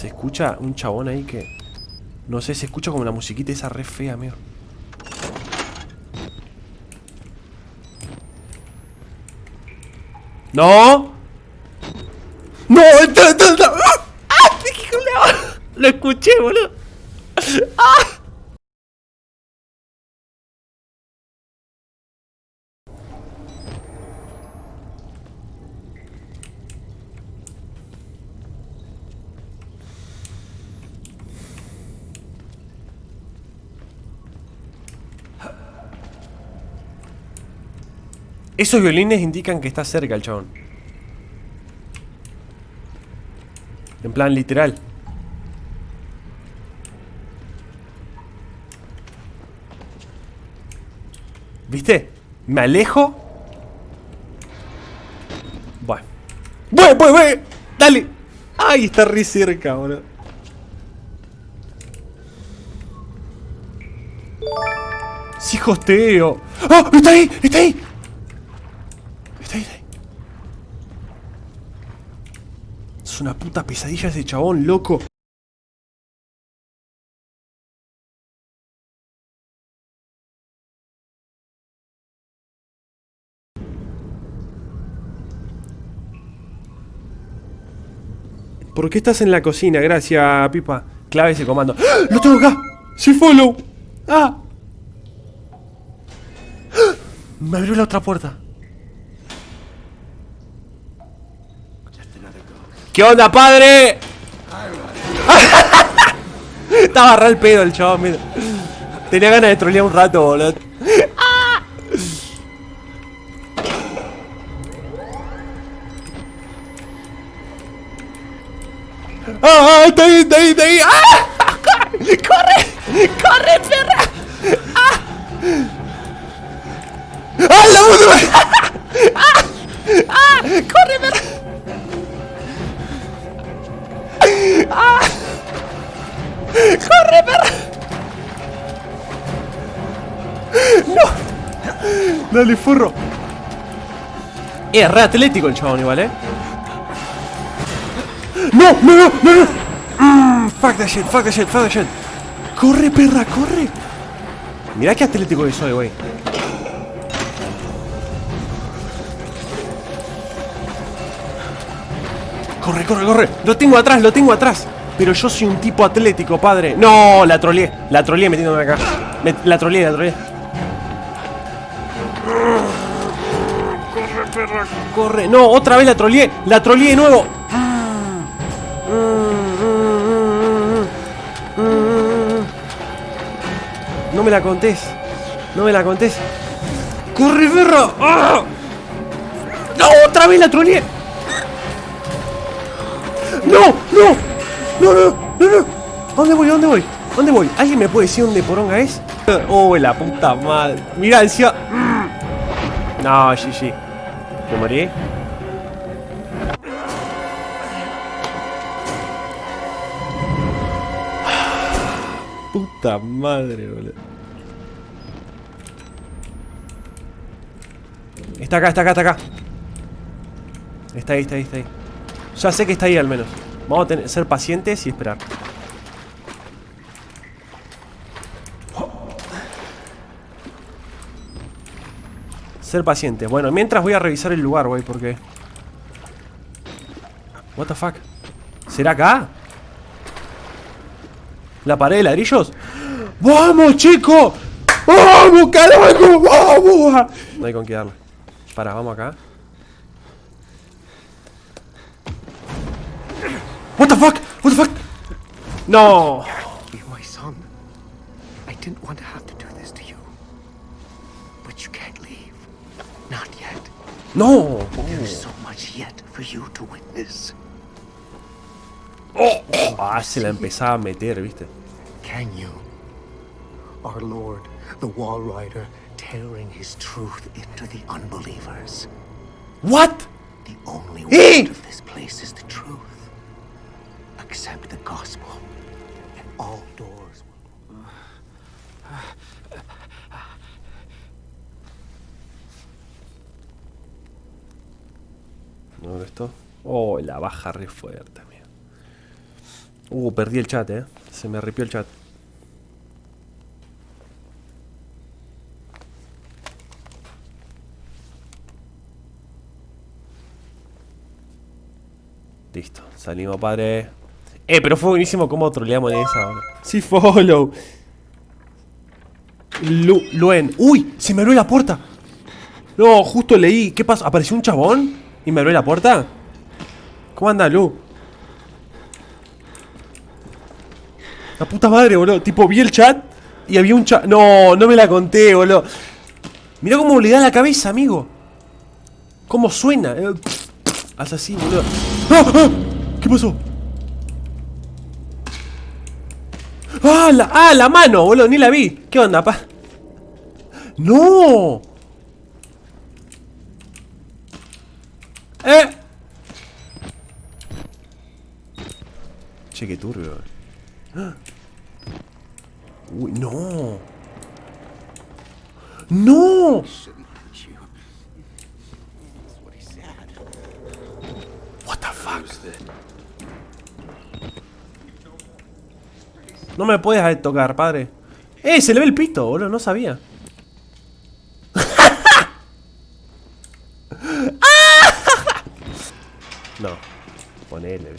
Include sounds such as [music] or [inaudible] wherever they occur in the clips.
Se escucha un chabón ahí que... No sé, se escucha como la musiquita esa re fea, amigo. ¡No! ¡No! ¡Entra, entra, entra! ¡Ah! ¡Qué culiao! Lo escuché, boludo. ¡Ah! Esos violines indican que está cerca el chabón. En plan literal. ¿Viste? Me alejo. Bueno. ¡Voy, voy, voy! ¡Dale! ¡Ay, está re cerca, boludo! ¡Sí, hosteo! ¡Ah! ¡Está ahí! ¡Está ahí! Está ahí, está ahí. Una puta pesadilla ese chabón, loco. ¿Por qué estás en la cocina? Gracias, Pipa. Clave ese comando. ¡Ah! ¡Lo tengo acá! ¡Sí, follow! ¡Ah! ¡Ah! Me abrió la otra puerta. ¿Qué onda, padre? [laughs] Estaba re el pedo el chabón, mira. Tenía ganas de trolear un rato, boludo. ¡Ah! ¡Está ahí, está ahí, está ahí! ¡Ah! [laughs] ¡Corre! ¡Corre, perra! ¡Ah! ¡Ah, la! [laughs] ¡Ah! ¡Ah! ¡Corre, perra! ¡No! Dale, furro. Es re atlético el chabón igual, ¿eh? ¡No! ¡No, no, no! Mm, fuck that shit, fuck that shit, fuck that shit. ¡Corre, perra, corre! Mira qué atlético que soy, güey. Corre, corre, corre. Lo tengo atrás, lo tengo atrás. Pero yo soy un tipo atlético, padre. No, la troleé. La troleé metiéndome acá. La troleé, la troleé. Corre, perra, corre. No, otra vez la troleé. La troleé de nuevo. No me la contés. No me la contés. ¡Corre, perra! ¡Ah! ¡No! ¡Otra vez la troleé! ¡No! ¡No! ¡No, no! ¡No, no! ¿A dónde voy? ¿A dónde voy? ¿A dónde voy? ¿Alguien me puede decir dónde poronga es? [laughs] ¡Oh, la puta madre! Mirá, decía... Mm. No, GG. ¿Me morí? [sighs] Puta madre, boludo. Está acá, está acá, está acá. Está ahí, está ahí, está ahí. Ya sé que está ahí al menos. Vamos a ser pacientes y esperar. Ser pacientes. Bueno, mientras voy a revisar el lugar, güey, porque... What the fuck? ¿Será acá? ¿La pared de ladrillos? ¡Vamos, chico! ¡Vamos, carajo! ¡Vamos! No hay con qué darle. Para, vamos acá. No. You're my son. I didn't want to have to do this to you. But you can't leave. Not yet. No. There's so much yet for you to witness. Oh! Ah, se la empezaba a meter, ¿viste? Can you? Our Lord, the Wall Rider, tearing his truth into the unbelievers. What? The only Eh! word of this place is the truth. Accept the gospel, all doors will. ¿No esto? Oh, la baja re fuerte, amigo. Uh, perdí el chat, eh. Se me ripió el chat. Listo, salimos, padre. Eh, pero fue buenísimo cómo troleamos en esa. boludo. Sí, follow. Lu Luen. ¡Uy! Se me abrió la puerta. No, justo leí. ¿Qué pasó? ¿Apareció un chabón? ¿Y me abrió la puerta? ¿Cómo anda, Lu? La puta madre, boludo. Tipo, vi el chat y había un chat. No, no me la conté, boludo. Mirá cómo le da la cabeza, amigo. Cómo suena. Eh, así, boludo. ¡Ah! ¡Ah! ¿Qué pasó? ¡Ah! La, ¡Ah! La mano, boludo. Ni la vi. ¿Qué onda, pa? ¡No! ¡Eh! Che, qué turbio. ¡Ah! Uy, no. ¡No! What the fuck? No me puedes tocar, padre. ¡Eh! Se le ve el pito, boludo. No sabía. no. Ponele.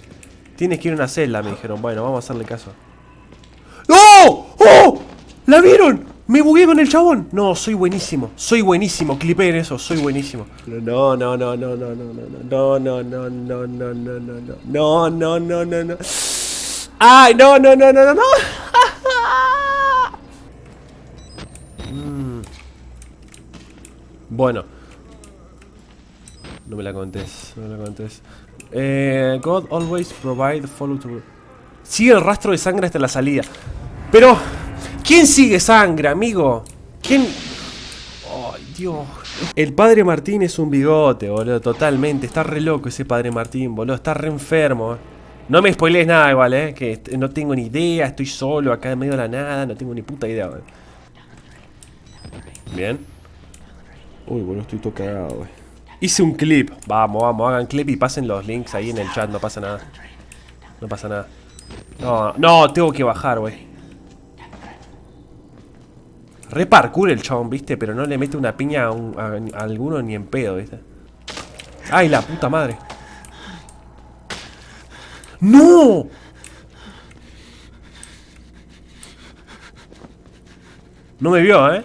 Tienes que ir a una celda, me dijeron. Bueno, vamos a hacerle caso. ¡Oh! ¡Oh! ¿La vieron? Me bugué con el chabón. No, soy buenísimo. Soy buenísimo. Clipeen eso. Soy buenísimo. No, no, no, no, no, no, no, no, no, no, no, no, no, no, no, no, no, no, no, no. Ay, no, no, no, no, no, no. Bueno. No me la contés, no me la contés. Eh, God always provide follow to... Sigue el rastro de sangre hasta la salida. Pero, ¿quién sigue sangre, amigo? ¿Quién...? Ay, Dios. El padre Martín es un bigote, boludo, totalmente. Está re loco ese padre Martín, boludo. Está re enfermo. No me spoilees nada igual, eh. Que no tengo ni idea, estoy solo acá en medio de la nada, no tengo ni puta idea, boludo. Bien. Uy, boludo, estoy todo cagado, güey. Hice un clip. Vamos, vamos, hagan clip y pasen los links ahí en el chat, no pasa nada. No pasa nada. No, no, tengo que bajar, güey. Re parkour el chabón, viste, pero no le mete una piña a, un- a alguno ni en pedo, viste. ¡Ay, la puta madre! ¡No! No me vio, ¿eh?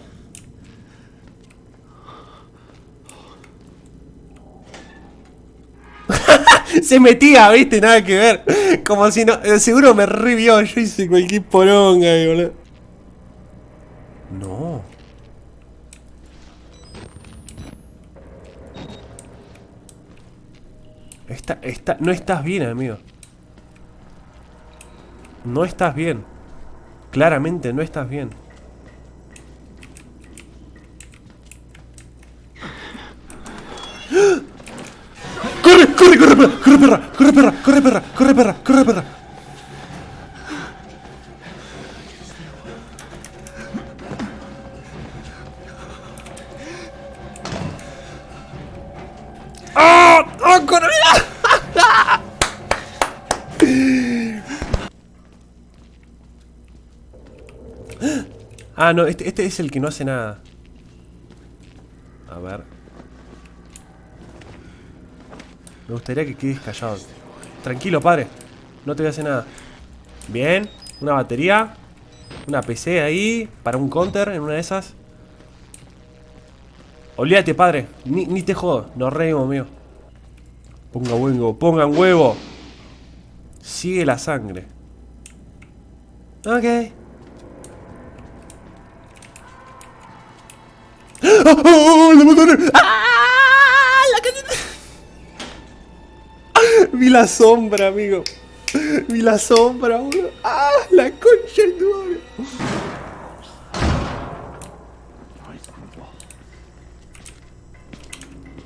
[laughs] Se metía, viste, nada que ver. Como si no. eh, Seguro me revió. Yo hice cualquier poronga, ahí, boludo. No. Está, está, no estás bien, amigo. No estás bien. Claramente no estás bien. Ah, no, este, este es el que no hace nada. A ver. Me gustaría que quedes callado. Tranquilo, padre. No te voy a hacer nada. Bien. Una batería. Una PC ahí. Para un counter en una de esas. Olvídate, padre. Ni, ni te jodo. Nos reímos, mío. Ponga huevo. Pongan huevo. Sigue la sangre. Ok. ¡Ah! ¡Oh, la mataron! ¡Ah! La cañeta. Vi la sombra, amigo. Vi la sombra, boludo. ¡Ah! La concha de tu madre.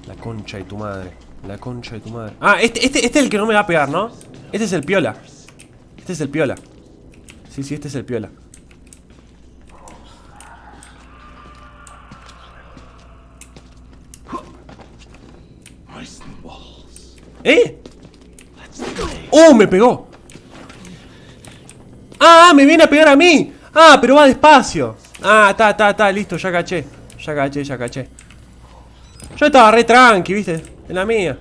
La concha de tu madre. La concha de tu madre. Ah, este, este, este es el que no me va a pegar, ¿no? Este es el piola. Este es el piola. Sí, sí, este es el piola. ¿Eh? ¡Oh, me pegó! ¡Ah! ¡Me viene a pegar a mí! ¡Ah! Pero va despacio. Ah, está, está, está, listo, ya caché. Ya caché, ya caché. Yo estaba re tranqui, viste. En la mía.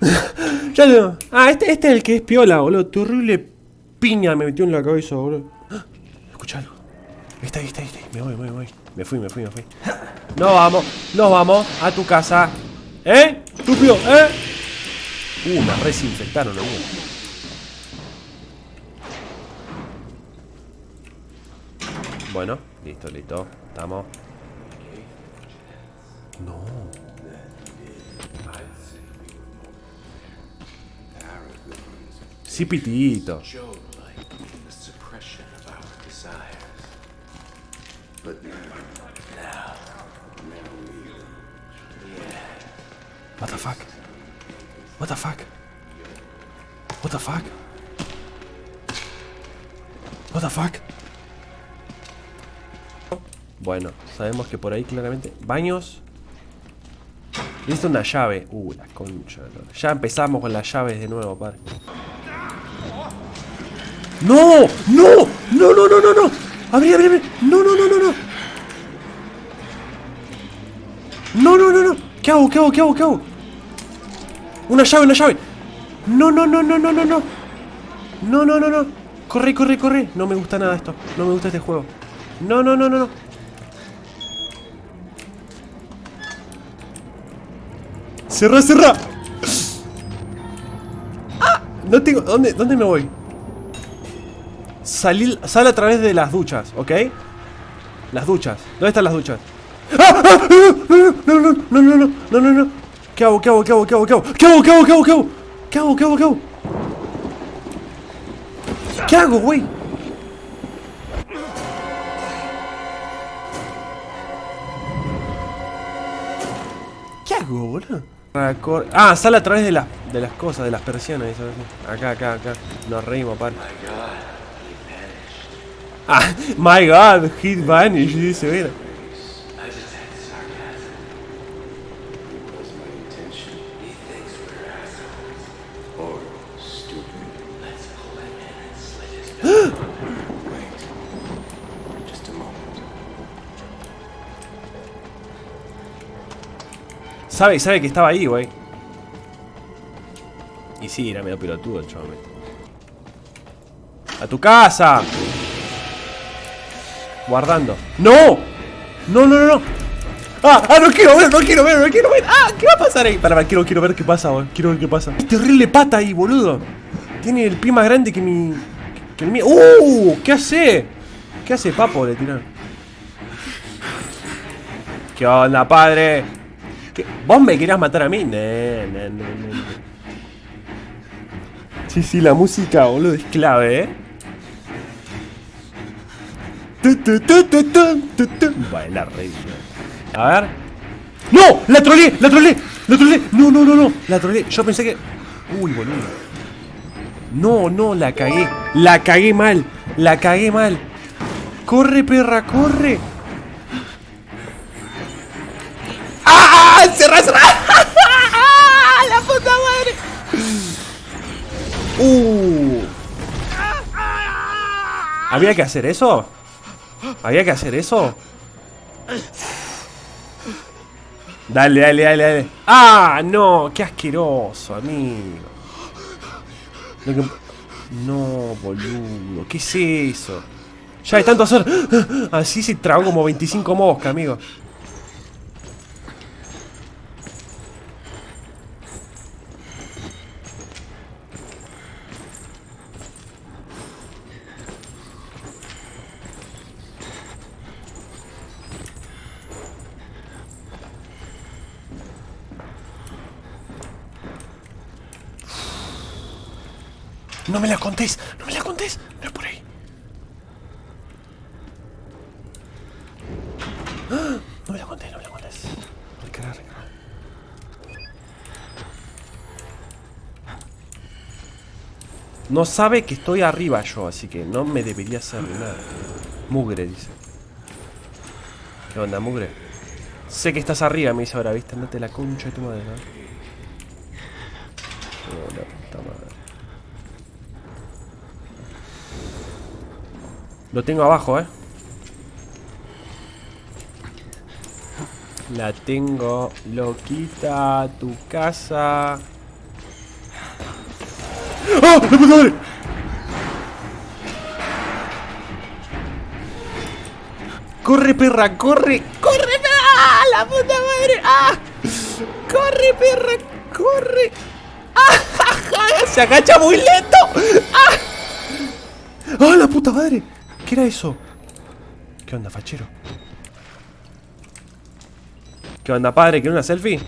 [laughs] ya tengo. Ah, este, este es el que es piola, boludo. Terrible piña me metió en la cabeza, boludo. ¡Ah! Escucha algo. Ahí está, ahí está, ahí está. Me voy, me voy, me voy. Me fui, me fui, me fui. Nos vamos, nos vamos a tu casa. ¿Eh? Estúpido, ¿eh? Uh, me resinfectaron, amigo. Bueno, listo, listo. Estamos. No. Sí, pitito. What the fuck? What the fuck? What the fuck? What the fuck? Bueno, sabemos que por ahí claramente. Baños. Listo una llave. Uh, la concha. ¿no? Ya empezamos con las llaves de nuevo, padre. ¡No! ¡No! ¡No, no, no, no, no! ¡Abrí, abrí, abrí! ¡No, no, no, no, no! ¡No, no, no, no! ¿Qué hago? ¿Qué hago? ¿Qué hago? ¿Qué hago? ¡Una llave, una llave! ¡No, no, no, no, no, no, no! No, no, no, no. Corre, corre, corre. No me gusta nada esto. No me gusta este juego. No, no, no, no, no. Cerra, cerra. ¡Ah! No tengo. ¿Dónde, dónde me voy? Salir, sal a través de las duchas, ¿ok? Las duchas. ¿Dónde están las duchas? ¡Ah! ¡Ah! No, no, no, no, no, no, no, no, no. ¿Qué hago? ¿Qué hago? ¿Qué hago? ¿Qué hago? ¿Qué hago? ¿Qué hago? ¿Qué hago? ¿Qué hago? ¿Qué hago? ¿Qué hago? ¿Qué hago? ¿Qué hago? ¿Qué hago, güey? ¿Qué hago, boludo? Ah, sale a través de, las de las cosas, de las persianas. Acá, acá, acá. Nos reímos, par. Ah, my god, he vanished, dice, mira. Sabe, sabe que estaba ahí, güey. Y sí, era medio pelotudo el chaval. ¡A tu casa! Guardando. ¡No! ¡No, no, no, no! ¡Ah! ¡Ah! ¡No quiero ver! ¡No quiero ver! ¡No quiero ver! ¡Ah! ¿Qué va a pasar ahí? Para, para, quiero, quiero ver qué pasa, güey. Quiero ver qué pasa. Es terrible pata ahí, boludo. Tiene el pie más grande que mi. que el mío. ¡Uh! ¿Qué hace? ¿Qué hace, papo? Le tiraron. ¿Qué onda, padre? ¿Qué? ¿Vos me querías matar a mí? No, no. Sí, sí, la música, boludo, es clave, ¿eh? Bailar re. A ver. ¡No! ¡La troleé! ¡La troleé! ¡La troleé! No, no, no, no. La troleé. Yo pensé que. Uy, boludo. No, no, la cagué. La cagué mal. La cagué mal. Corre, perra, corre. ¿Había que hacer eso? ¿Había que hacer eso? Dale, dale, dale, dale. ¡Ah! No, qué asqueroso, amigo. No, boludo. ¿Qué es eso? Ya de tanto hacer. Así se tragó como 25 moscas, amigo. No sabe que estoy arriba yo, así que no me debería hacer nada. Mugre, dice. ¿Qué onda, mugre? Sé que estás arriba, me dice ahora, ¿viste? Andate la concha de tu madre, ¿no? Oh, puta madre. Lo tengo abajo, ¿eh? La tengo loquita, tu casa... ¡Ah! ¡La puta madre! ¡Corre, perra! ¡Corre! ¡Corre! ¡Ah! ¡La puta madre! ¡Ah! ¡Corre, perra! ¡Corre! ¡Ah! ¡Se agacha muy lento! ¡Ah! ¡Ah, la puta madre! ¿Qué era eso? ¿Qué onda, fachero? ¿Qué onda, padre? ¿Quiere una selfie?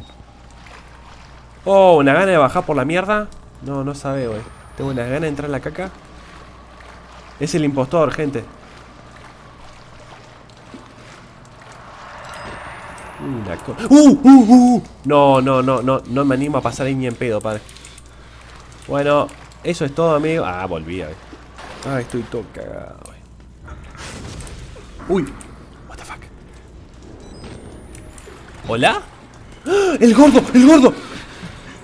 Oh, una gana de bajar por la mierda. No, no sabe, güey. Tengo una gana de entrar en la caca. Es el impostor, gente. Una co- ¡Uh, uh, uh! No, no, no, no, no me animo a pasar ahí ni en pedo, padre. Bueno, eso es todo, amigo. Ah, volví, a ver. Ah, estoy todo cagado, güey. Uy, what the fuck. ¿Hola? ¡Ah! ¡El gordo! ¡El gordo!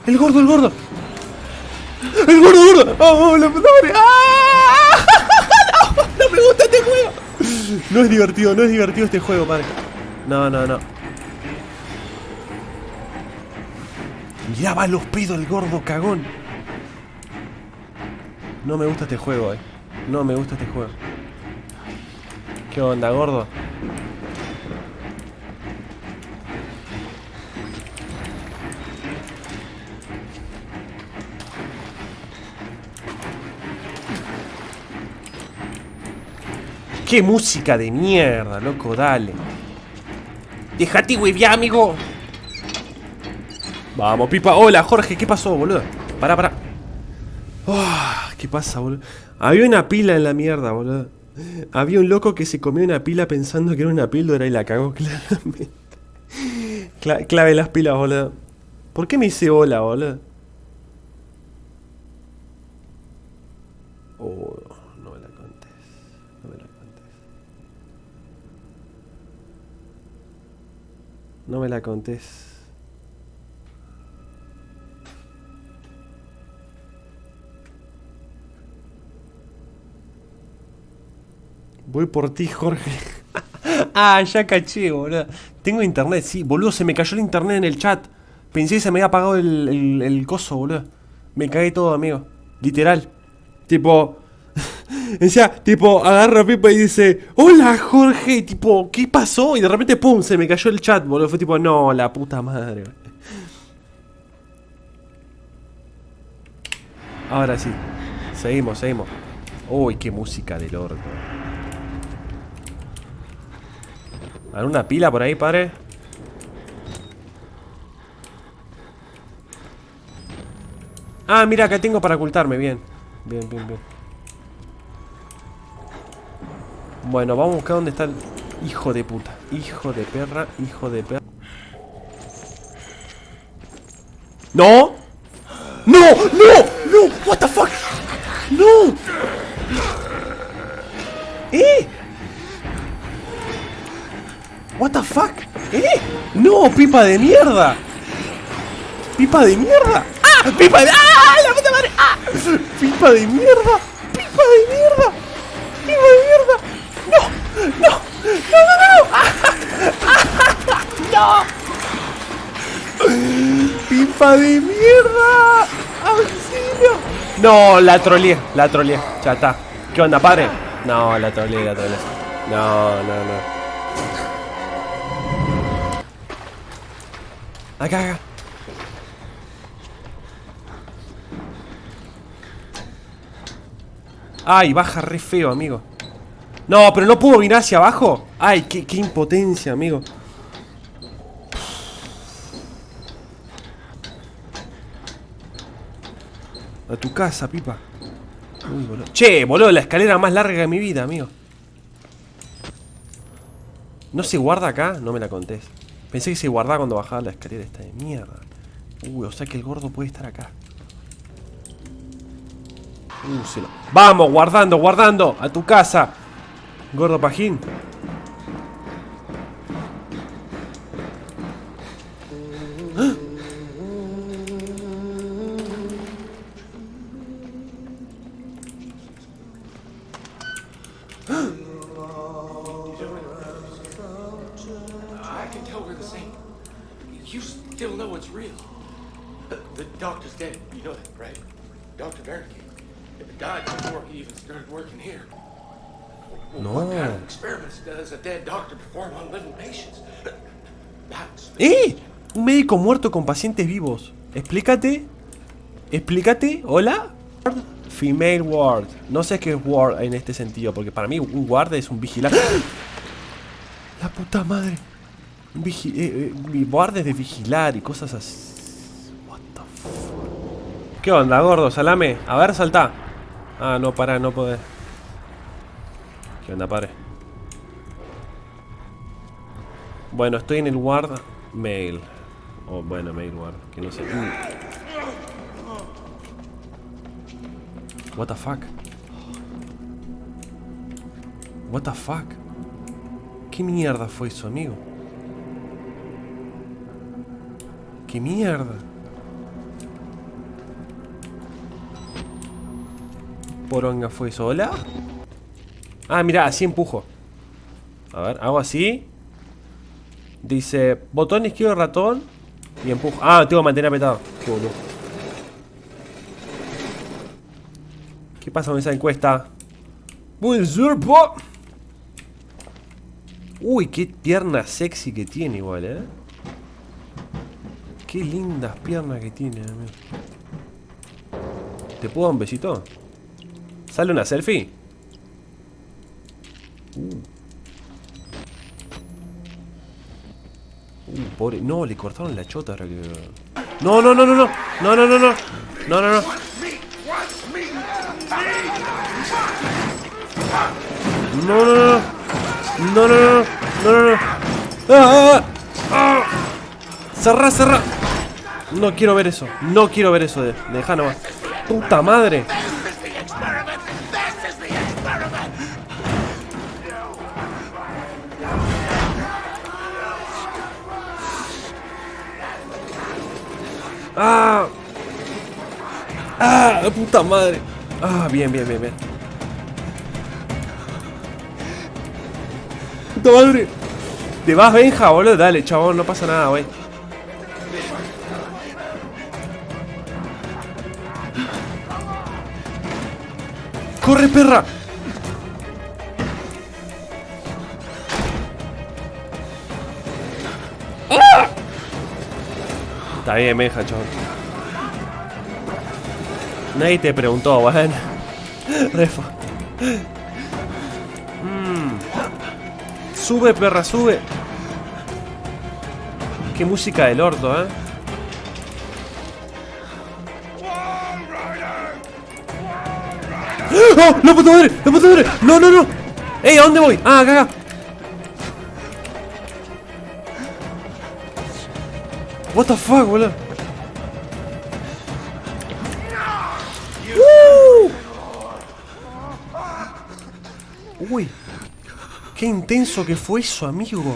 ¡El gordo, el gordo! ¡El gordo, gordo! ¡Oh, la puta madre! ¡Ah! [laughs] ¡No! ¡No me gusta este juego! No es divertido, no es divertido este juego, padre. No, no, no. Mirá, va los pedos el gordo cagón. No me gusta este juego, eh. No me gusta este juego. ¿Qué onda, gordo? ¡Qué música de mierda, loco! Dale. Déjate, hueviar, amigo. Vamos, pipa. Hola, Jorge. ¿Qué pasó, boludo? Pará, pará. Ah, ¿Qué pasa, boludo? Había una pila en la mierda, boludo. Había un loco que se comió una pila pensando que era una píldora y la cagó [laughs] claramente. Cla- clave las pilas, boludo. ¿Por qué me hice hola, boludo? No me la contés. Voy por ti, Jorge. [laughs] ah, ya caché, boludo. Tengo internet, sí. Boludo, se me cayó el internet en el chat. Pensé que se me había apagado el, el, el coso, boludo. Me cagué todo, amigo. Literal. Tipo... Decía, tipo, agarra a Pipa y dice, hola Jorge, tipo, ¿qué pasó? Y de repente, pum, se me cayó el chat, boludo. Fue tipo, no, la puta madre. Ahora sí. Seguimos, seguimos. Uy, qué música del orto. ¿Alguna pila por ahí, padre? Ah, mira, acá tengo para ocultarme, bien. Bien, bien, bien. Bueno, vamos a buscar dónde está el... Hijo de puta. Hijo de perra, hijo de perra. ¡No! ¡No! ¡No! ¡No! ¡What the fuck! ¡No! ¿Eh? What the fuck? ¿Eh? No, pipa de mierda. Pipa de mierda. ¡Ah! Pipa de. ¡Ah! La puta madre. ¡Ah! Pipa de mierda. Pipa de mierda. No, no, no, no, no. ¡Ah! No. Pipa de mierda. Auxilio. No, la troleé, la troleé. Ya está. ¿Qué onda, padre? No, la troleé, la troleé. No, no, no. Acá, acá. Ay, baja re feo, amigo. No, pero no puedo mirar hacia abajo. Ay, qué, impotencia, amigo. A tu casa, pipa. Uy, boludo. Che, boludo, la escalera más larga de mi vida, amigo. ¿No se guarda acá? No me la contés. Pensé que se guardaba cuando bajaba la escalera esta de mierda. Uy, o sea que el gordo puede estar acá. Uh, Vamos, guardando, guardando. A tu casa. Gordo pagin you still know it's real the Doctor's dead. You know that, right? Dr. Barricade died before he even started working here. No. ¡Eh! Un médico muerto con pacientes vivos. Explícate. Explícate. ¿Hola? Female ward. No sé qué es ward en este sentido, porque para mí un guarda es un vigilante. La puta madre. Un vigi eh, eh, mi guarda es de vigilar y cosas así. What the fuck. ¿Qué onda, gordo? Salame. A ver, salta. Ah, no, para, no podés. ¿Qué onda, padre? Bueno, estoy en el ward mail. O bueno, mail ward, que no sé. What the fuck? What the fuck? ¿Qué mierda fue eso, amigo? ¿Qué mierda? Poronga fue eso, ¿hola? Ah, mira, así empujo. A ver, hago así. Dice, botón izquierdo ratón y empujo. Ah, tengo que mantener apretado. Qué boludo. ¿Qué pasa con esa encuesta? Buen surpo. Uy, qué pierna sexy que tiene igual, ¿eh? Qué lindas piernas que tiene, amigo. ¿Te puedo dar un besito? ¿Sale una selfie? Uh, pobre. No, le cortaron la chota ahora que. No, no, no, no, no. No, no, no, no. No, no, no. No, no, no. No, no, no. No, no, no. ¡Ah! ¡Ah! ¡Ah! Cerrá, cerrá. No quiero ver eso. No quiero ver eso de. Deja nomás. Puta madre. ¡Ah! ¡Ah! ¡Puta madre! ¡Ah! Bien, bien, bien, bien. ¡Puta madre! ¿Te vas, Benja, boludo? Dale, chabón, no pasa nada, güey. ¡Corre, perra! Está bien, Benja, chabón. Nadie te preguntó, weón. [laughs] Refo. Mm. Sube, perra, sube. Qué música del orto, eh. ¡Oh! ¡La puta madre! ¡La puta madre! ¡No, no, no! ¡Ey! ¿A dónde voy? Ah, acá, acá. What the fuck, boludo. Uy, qué intenso que fue eso, amigo.